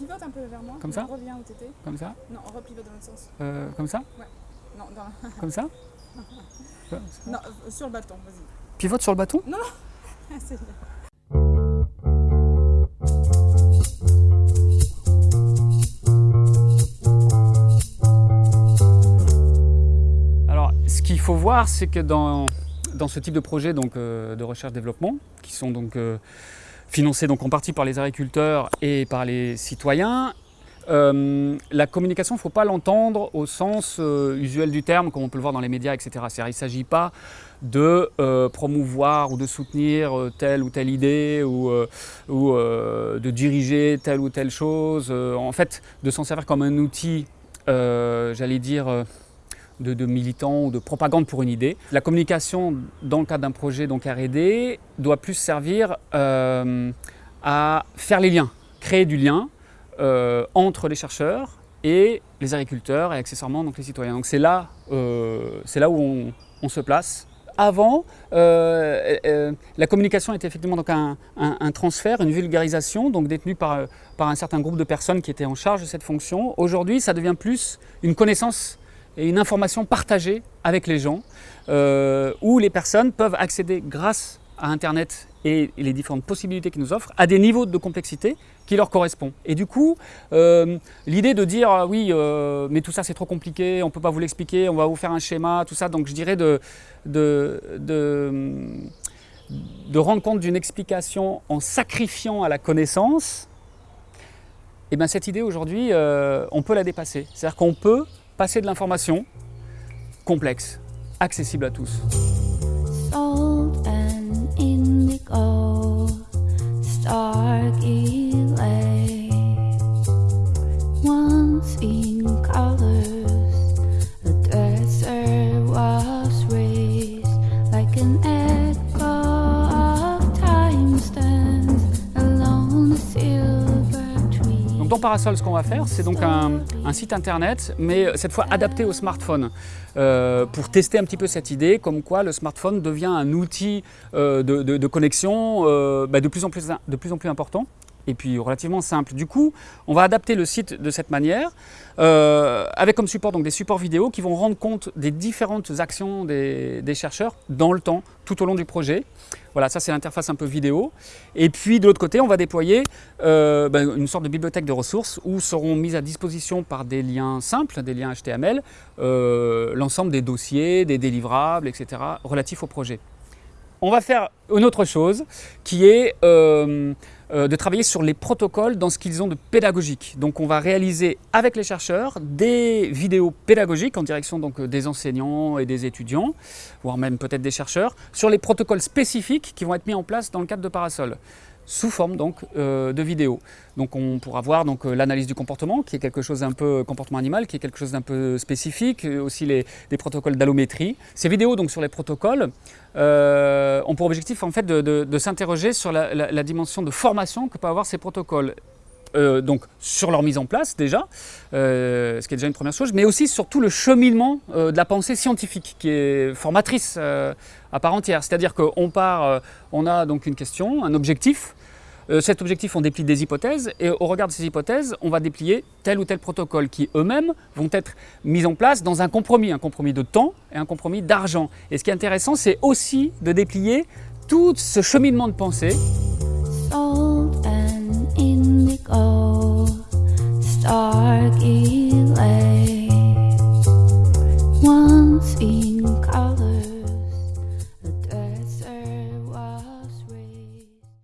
pivote un peu vers moi. Comme ça On revient où t'étais. Comme ça Non, on repivote dans l'autre sens. Euh, Comme ça Non, dans la- Comme ça non euh, sur le bâton, vas-y. Pivote sur le bâton C'est- Alors, ce qu'il faut voir, c'est que dans, dans ce type de projet donc, euh, de recherche-développement, qui sont donc euh, financés donc, en partie par les agriculteurs et par les citoyens, euh, la communication, il ne faut pas l'entendre au sens euh, usuel du terme, comme on peut le voir dans les médias, etc. Il ne s'agit pas de euh, promouvoir ou de soutenir telle ou telle idée ou, de diriger telle ou telle chose. En fait, de s'en servir comme un outil, j'allais dire, de, militants ou de propagande pour une idée. La communication dans le cadre d'un projet R&D doit plus servir euh, à faire les liens, créer du lien euh, entre les chercheurs et les agriculteurs et accessoirement donc les citoyens. Donc c'est là, euh, là où on, se place. Avant, euh, la communication était effectivement donc un, un- un transfert, une vulgarisation, donc détenue par, par un certain groupe de personnes qui étaient en charge de cette fonction. Aujourd'hui, ça devient plus une connaissance et une information partagée avec les gens, euh, où les personnes peuvent accéder grâce à Internet et les différentes possibilités qu'il nous offre à des niveaux de complexité qui leur correspondent. Et du coup, euh, l'idée de dire ah oui, euh, mais tout ça c'est trop compliqué, on ne peut pas vous l'expliquer, on va vous faire un schéma, tout ça, donc je dirais de, de, de, rendre compte d'une explication en sacrifiant à la connaissance, et bien cette idée aujourd'hui, on peut la dépasser. C'est-à-dire qu'on peut passer de l'information complexe, accessible à tous. Dans Parasol, ce qu'on va faire, c'est donc un, site internet, mais cette fois adapté au smartphone, euh, pour tester un petit peu cette idée, comme quoi le smartphone devient un outil euh, de, connexion euh, bah, de plus en plus important et puis relativement simple. Du coup, on va adapter le site de cette manière, euh, avec comme support donc des supports vidéo qui vont rendre compte des différentes actions des, chercheurs dans le temps, tout au long du projet. Voilà, ça c'est l'interface un peu vidéo. Et puis de l'autre côté, on va déployer euh, ben, une sorte de bibliothèque de ressources où seront mises à disposition par des liens simples, des liens HTML, euh, l'ensemble des dossiers, des délivrables, etc. relatifs au projet. On va faire une autre chose qui est euh, de travailler sur les protocoles dans ce qu'ils ont de pédagogique. Donc on va réaliser avec les chercheurs des vidéos pédagogiques en direction donc, euh, des enseignants et des étudiants, voire même peut-être des chercheurs, sur les protocoles spécifiques qui vont être mis en place dans le cadre de Parasol sous forme donc euh, de vidéos. Donc on pourra voir donc euh, l'analyse du comportement qui est quelque chose d'un peu comportement animal qui est quelque chose d'un peu spécifique, euh, aussi les, protocoles d'allométrie. Ces vidéos donc sur les protocoles euh, ont pour objectif en fait de, s'interroger sur la, dimension de formation que peuvent avoir ces protocoles. Euh, donc sur leur mise en place déjà, euh, ce qui est déjà une première chose, mais aussi sur tout le cheminement euh, de la pensée scientifique qui est formatrice euh, à part entière. C'est-à-dire qu'on part, euh, on a donc une question, un objectif. Euh, cet objectif, on déplie des hypothèses et au regard de ces hypothèses, on va déplier tel ou tel protocole qui eux-mêmes vont être mis en place dans un compromis, un compromis de temps et un compromis d'argent. Et ce qui est intéressant, c'est aussi de déplier tout ce cheminement de pensée.